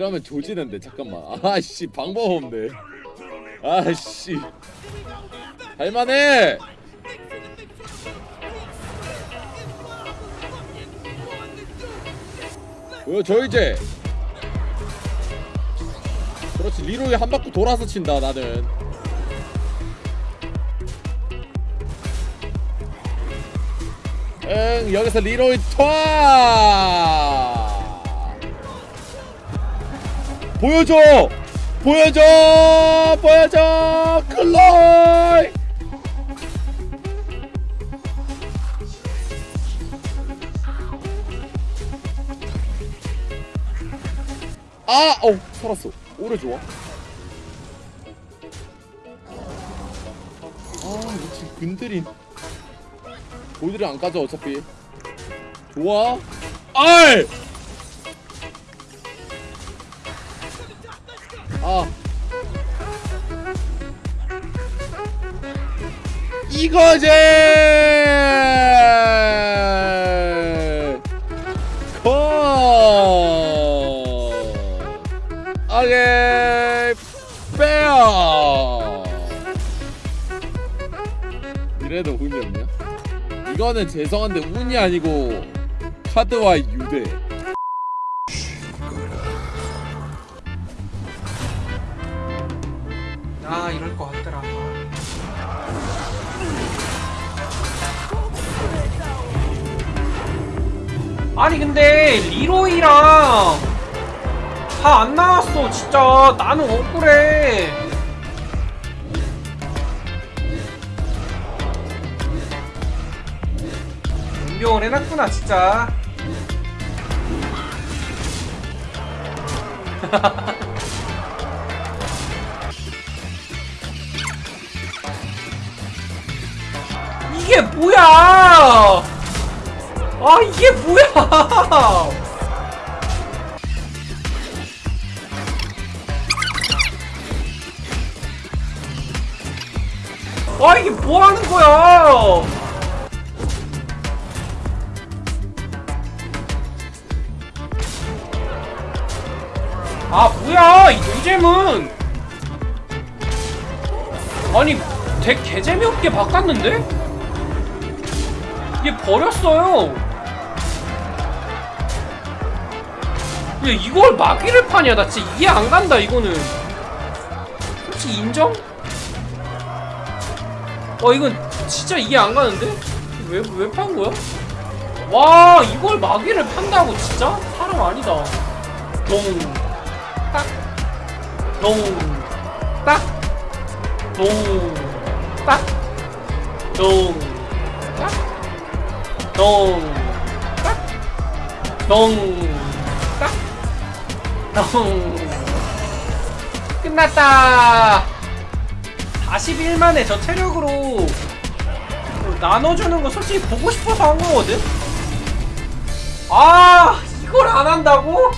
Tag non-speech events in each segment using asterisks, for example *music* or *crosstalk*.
이러면 조지는데 잠깐만. 아씨 방법 없네. 아씨. 할만해! 보여줘 이제. 그렇지 리로이 한 바퀴 돌아서 친다 나는. 응 여기서 리로이 투 보여줘! 보여줘! 보여줘! 클로이! 아! 어 살았어. 오래 좋아. 아 미친 근들인 골들이 안 까져 어차피. 좋아. 아 이거지! 컷 오케이. 빼어. 이래도 운이 없냐? 이거는 죄송한데 운이 아니고 카드와 유대. 아 이럴 것 같더라. 아니 근데 리로이랑 다 안 나왔어 진짜 나는 억울해. 운병을 해놨구나 진짜. *laughs* 이게 뭐야? 아 이게 뭐야? 아 이게 뭐 하는 거야? 아 뭐야 이 노잼은 아니 덱 개재미없게 바꿨는데? 얘 버렸어요 야 이걸 마귀를 파냐? 나 진짜 이해 안 간다 이거는. 혹시 인정? 와 이건 진짜 이해 안 가는데? 왜 왜 판 거야? 와 이걸 마귀를 판다고 진짜? 사람 아니다. 동딱. 동딱. 동딱. 동딱. 동딱. 동딱. 동 끝났다 41만에 저 체력으로 나눠주는 거 솔직히 보고 싶어서 한 거거든? 아 이걸 안 한다고?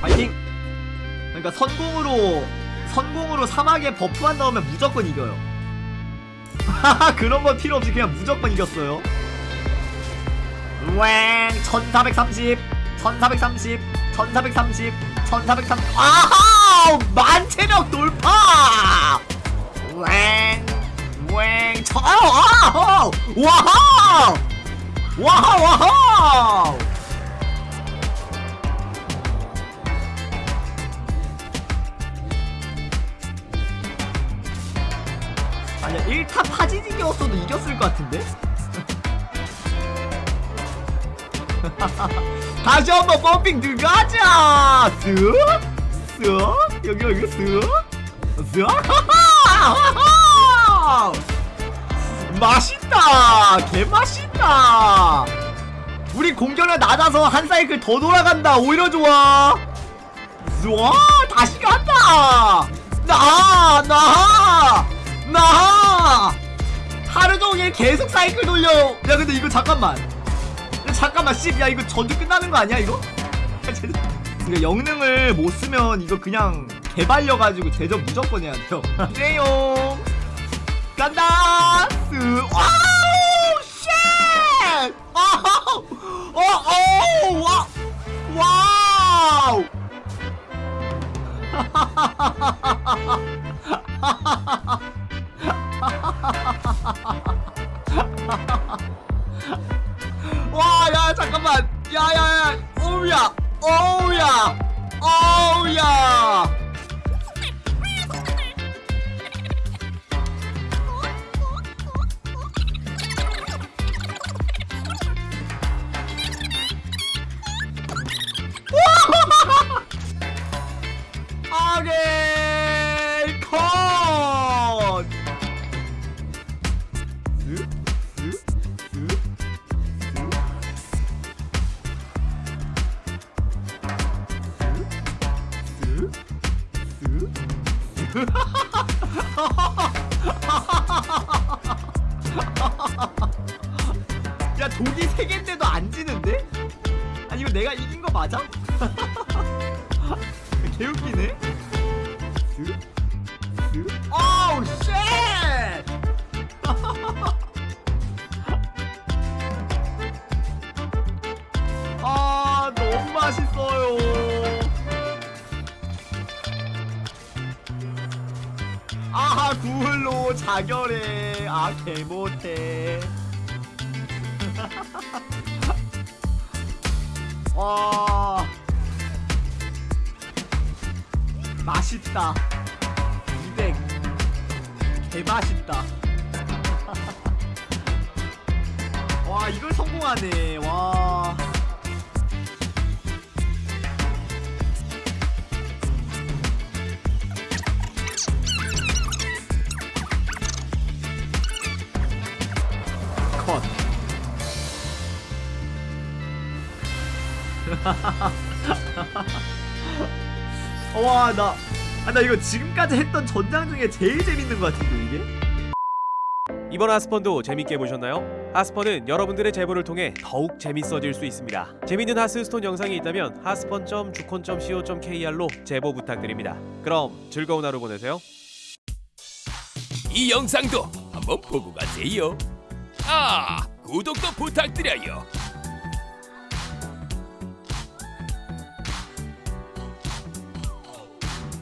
파이팅! 그러니까 선공으로 선공으로 사막에 버프 안 나오면 무조건 이겨요. *laughs* 그런 건 필요 없이 그냥 무조건 이겼어요. 웽 1430, 1430, 1430, 1430. 아하! 만체력 돌파! 웽, 웽, 저, 아하! 와하! 와하, 와하! 아니야 1타 파지직이었어도 이겼을 것 같은데? *laughs* 다시 한번 펌핑 들어가자! 쓱! 쓱! 여기 여기 쓱! 쓱! *laughs* 맛있다! 개맛있다! 우리 공격력 낮아서 한 사이클 더 돌아간다! 오히려 좋아! 좋아! 다시 간다! 나! 나! 나! 하루 종일 계속 사이클 돌려! 야 근데 이거 잠깐만 야, 잠깐만 씨, 야 이거 전투 끝나는 거 아니야 이거? 이거 영능을 못 쓰면 이거 그냥 개발려가지고 제접 무조건 해야 돼요. *laughs* 네용 간다! 쓰 wow shit! 아우! 어어 와 wow *laughs* 와, 야, 잠깐만. 야, 야, 야. 어우야. 어우야. 어우야. 아게 컷. 독이 세 개인데도 안 지는데? 아니 이거 내가 이긴 거 맞아? *laughs* 개웃기네. 어우 shit! *laughs* 아 너무 맛있어요. 아하 구울로 자결해 아 개못해 *laughs* 와. 맛있다. 200 개맛있다. *laughs* 와 이걸 성공하네. 와 *laughs* 와, 나, 아, 나 이거 지금까지 했던 전장 중에 제일 재밌는 것 같은데, 이게? 이번 하스펀도 재밌게 보셨나요? 하스펀은 여러분들의 제보를 통해 더욱 재밌어질 수 있습니다. 재밌는 하스스톤 영상이 있다면 하스펀.주콘.co.kr로 제보 부탁드립니다. 그럼 즐거운 하루 보내세요. 이 영상도 한번 보고 가세요. 아, 구독도 부탁드려요.